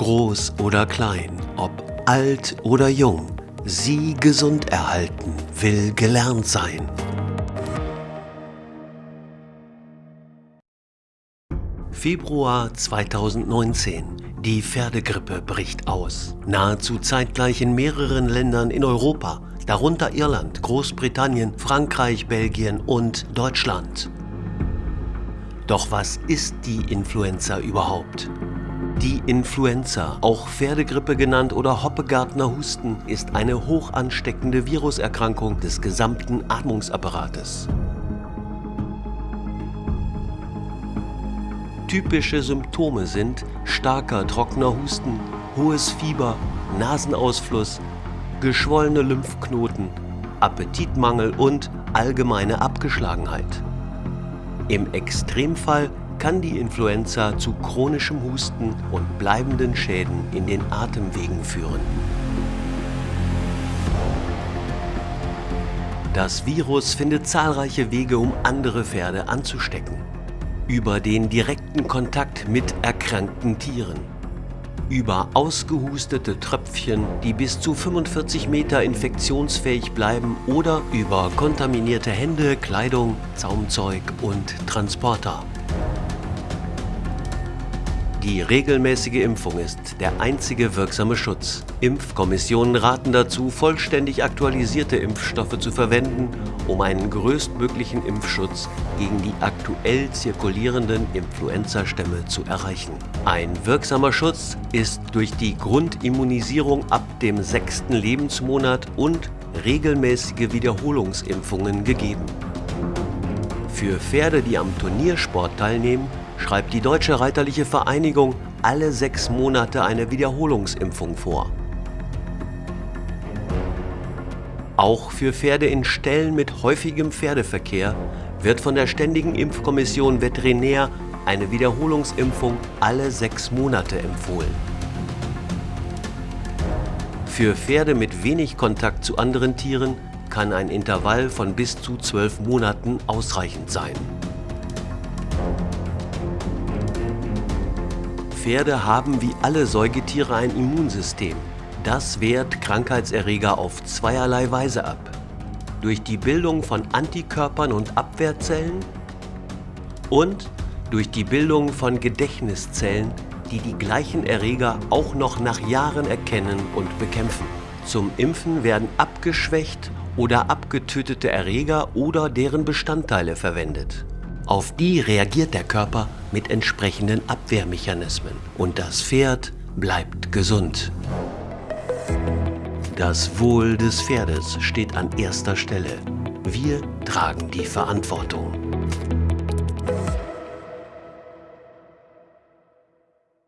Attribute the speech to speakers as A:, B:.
A: groß oder klein, ob alt oder jung, sie gesund erhalten will gelernt sein. Februar 2019. Die Pferdegrippe bricht aus. Nahezu zeitgleich in mehreren Ländern in Europa, darunter Irland, Großbritannien, Frankreich, Belgien und Deutschland. Doch was ist die Influenza überhaupt? Die Influenza, auch Pferdegrippe genannt oder Hoppegartner Husten, ist eine hoch ansteckende Viruserkrankung des gesamten Atmungsapparates. Typische Symptome sind starker trockener Husten, hohes Fieber, Nasenausfluss, geschwollene Lymphknoten, Appetitmangel und allgemeine Abgeschlagenheit. Im Extremfall kann die Influenza zu chronischem Husten und bleibenden Schäden in den Atemwegen führen. Das Virus findet zahlreiche Wege, um andere Pferde anzustecken über den direkten Kontakt mit erkrankten Tieren, über ausgehustete Tröpfchen, die bis zu 45 Meter infektionsfähig bleiben oder über kontaminierte Hände, Kleidung, Zaumzeug und Transporter. Die regelmäßige Impfung ist der einzige wirksame Schutz. Impfkommissionen raten dazu, vollständig aktualisierte Impfstoffe zu verwenden, um einen größtmöglichen Impfschutz gegen die aktuell zirkulierenden Influenzastämme zu erreichen. Ein wirksamer Schutz ist durch die Grundimmunisierung ab dem sechsten Lebensmonat und regelmäßige Wiederholungsimpfungen gegeben. Für Pferde, die am Turniersport teilnehmen, schreibt die Deutsche Reiterliche Vereinigung alle sechs Monate eine Wiederholungsimpfung vor. Auch für Pferde in Ställen mit häufigem Pferdeverkehr wird von der Ständigen Impfkommission Veterinär eine Wiederholungsimpfung alle sechs Monate empfohlen. Für Pferde mit wenig Kontakt zu anderen Tieren kann ein Intervall von bis zu zwölf Monaten ausreichend sein. Pferde haben wie alle Säugetiere ein Immunsystem. Das wehrt Krankheitserreger auf zweierlei Weise ab. Durch die Bildung von Antikörpern und Abwehrzellen und durch die Bildung von Gedächtniszellen, die die gleichen Erreger auch noch nach Jahren erkennen und bekämpfen. Zum Impfen werden abgeschwächt oder abgetötete Erreger oder deren Bestandteile verwendet. Auf die reagiert der Körper mit entsprechenden Abwehrmechanismen und das Pferd bleibt gesund. Das Wohl des Pferdes steht an erster Stelle. Wir tragen die Verantwortung.